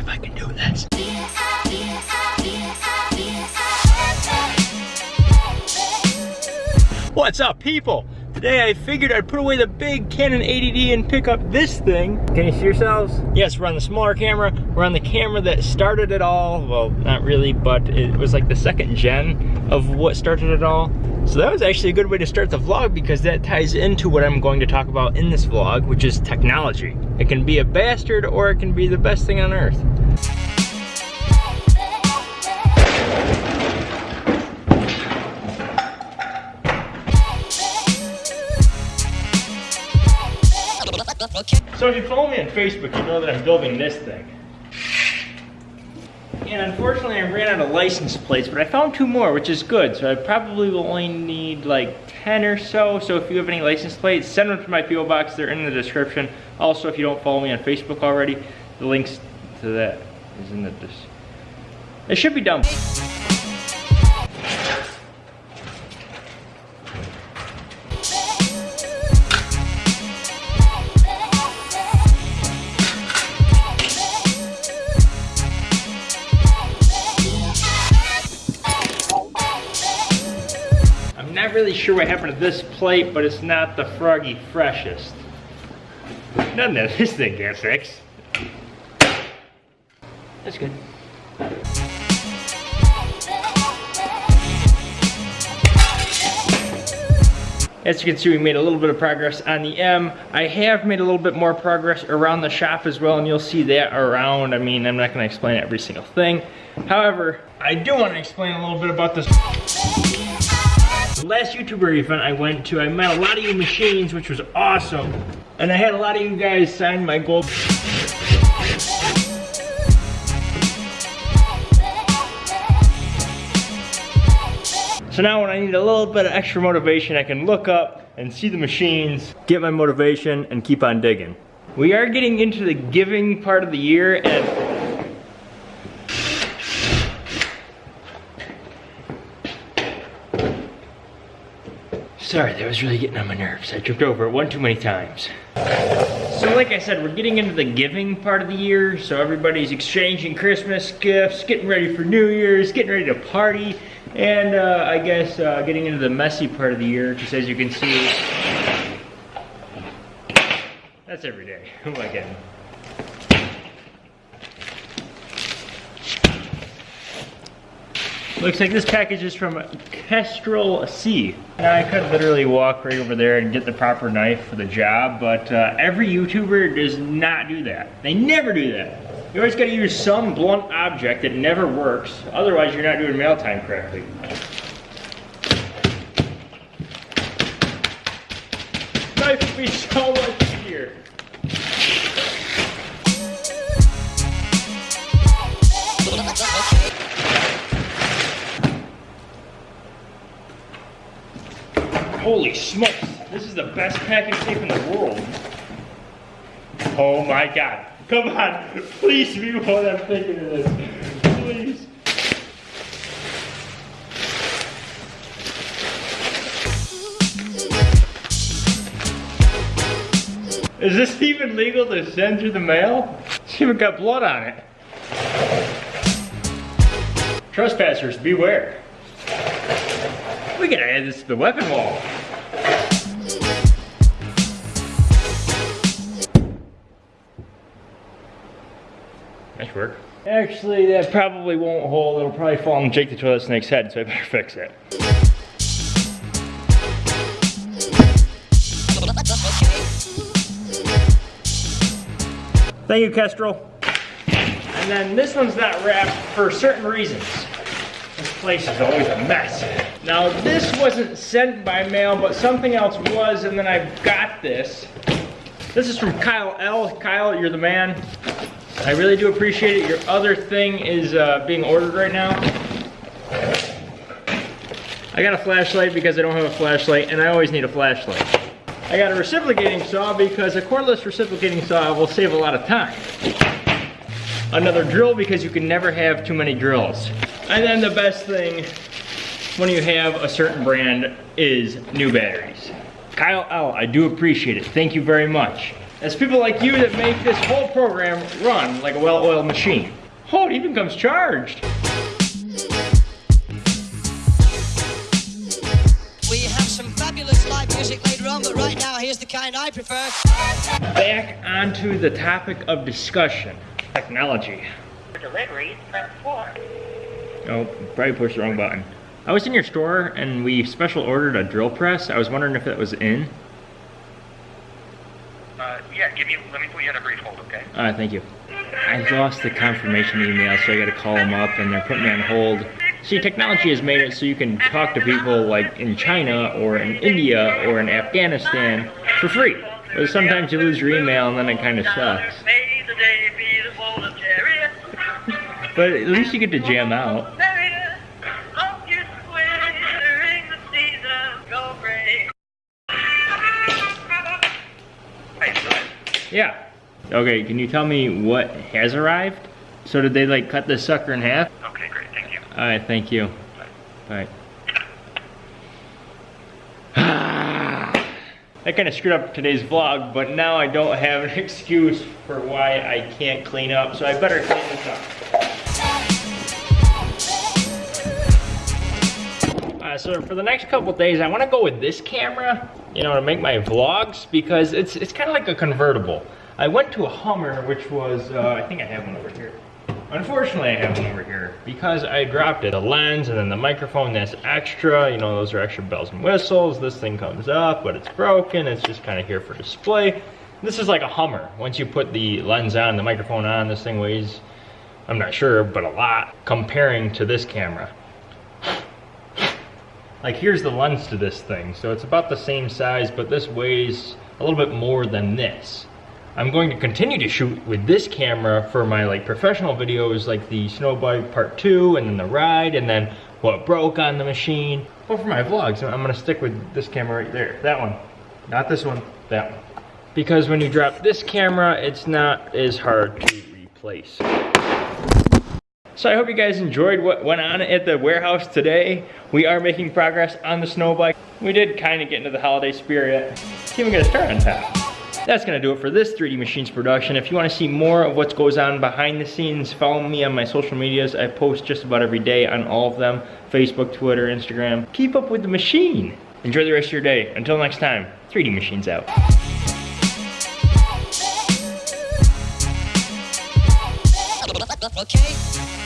see if I can do this. What's up people? Today I figured I'd put away the big Canon 80D and pick up this thing. Can you see yourselves? Yes, we're on the smaller camera. We're on the camera that started it all. Well, not really, but it was like the second gen of what started it all. So that was actually a good way to start the vlog because that ties into what I'm going to talk about in this vlog, which is technology. It can be a bastard or it can be the best thing on earth. So if you follow me on Facebook, you know that I'm building this thing. And unfortunately I ran out of license plates, but I found two more, which is good. So I probably will only need like 10 or so. So if you have any license plates, send them to my PO box. They're in the description. Also, if you don't follow me on Facebook already, the links to that is in the, description. it should be done. Not really sure what happened to this plate, but it's not the froggy freshest. Nothing that this thing can't fix. That's good. As you can see, we made a little bit of progress on the M. I have made a little bit more progress around the shop as well, and you'll see that around. I mean, I'm not gonna explain every single thing. However, I do wanna explain a little bit about this last YouTuber event I went to, I met a lot of you machines, which was awesome. And I had a lot of you guys sign my gold. So now when I need a little bit of extra motivation, I can look up and see the machines, get my motivation, and keep on digging. We are getting into the giving part of the year, and Sorry, that was really getting on my nerves. I tripped over it one too many times. So like I said, we're getting into the giving part of the year. So everybody's exchanging Christmas gifts, getting ready for New Year's, getting ready to party. And uh, I guess uh, getting into the messy part of the year, because as you can see, that's every day. Who am I kidding? Looks like this package is from Kestrel C. Now I could literally walk right over there and get the proper knife for the job, but uh, every YouTuber does not do that. They never do that. You always gotta use some blunt object that never works, otherwise you're not doing mail time correctly. Knife would be so much easier. Holy smokes, this is the best packing tape in the world. Oh my god. Come on, please be what I'm thinking of this. Please. Is this even legal to send through the mail? It's even got blood on it. Trespassers, beware. We gotta add this to the weapon wall. Nice work. Actually, that probably won't hold. It'll probably fall on Jake the Toilet Snake's head, so I better fix it. Thank you, Kestrel. And then this one's not wrapped for certain reasons. This place is always a mess. Now this wasn't sent by mail, but something else was, and then I got this. This is from Kyle L. Kyle, you're the man. I really do appreciate it. Your other thing is uh, being ordered right now. I got a flashlight because I don't have a flashlight, and I always need a flashlight. I got a reciprocating saw because a cordless reciprocating saw will save a lot of time. Another drill because you can never have too many drills. And then the best thing when you have a certain brand is new batteries. Kyle L, I do appreciate it. Thank you very much. It's people like you that make this whole program run like a well-oiled machine. Oh, it even comes charged. We have some fabulous live music later on, but right now, here's the kind I prefer. Back onto the topic of discussion, technology. delivery, press 4. Oh, probably pushed the wrong button. I was in your store and we special ordered a drill press. I was wondering if that was in. Uh, yeah, give me, let me put you on a brief hold, okay? Uh, thank you. I lost the confirmation email, so I gotta call them up and they're putting me on hold. See, technology has made it so you can talk to people like in China or in India or in Afghanistan for free. But sometimes you lose your email and then it kind of sucks. May the day be the full of chariots, But at least you get to jam out. Yeah. Okay, can you tell me what has arrived? So did they like cut this sucker in half? Okay, great, thank you. Alright, thank you. Bye. That kind of screwed up today's vlog, but now I don't have an excuse for why I can't clean up, so I better clean this up. Uh, so for the next couple days, I want to go with this camera, you know, to make my vlogs because it's it's kind of like a convertible. I went to a Hummer, which was uh, I think I have one over here. Unfortunately, I have one over here because I dropped it. The lens and then the microphone that's extra. You know, those are extra bells and whistles. This thing comes up, but it's broken. It's just kind of here for display. This is like a Hummer. Once you put the lens on, the microphone on, this thing weighs, I'm not sure, but a lot comparing to this camera. Like here's the lens to this thing. So it's about the same size, but this weighs a little bit more than this. I'm going to continue to shoot with this camera for my like professional videos like the snow bike part two and then the ride and then what broke on the machine. But for my vlogs, I'm gonna stick with this camera right there. That one, not this one, that one. Because when you drop this camera, it's not as hard to replace. So I hope you guys enjoyed what went on at the warehouse today. We are making progress on the snow bike. We did kind of get into the holiday spirit. It's even gonna start on top. That's gonna do it for this 3D Machines production. If you wanna see more of what goes on behind the scenes, follow me on my social medias. I post just about every day on all of them. Facebook, Twitter, Instagram. Keep up with the machine. Enjoy the rest of your day. Until next time, 3D Machines out. Okay?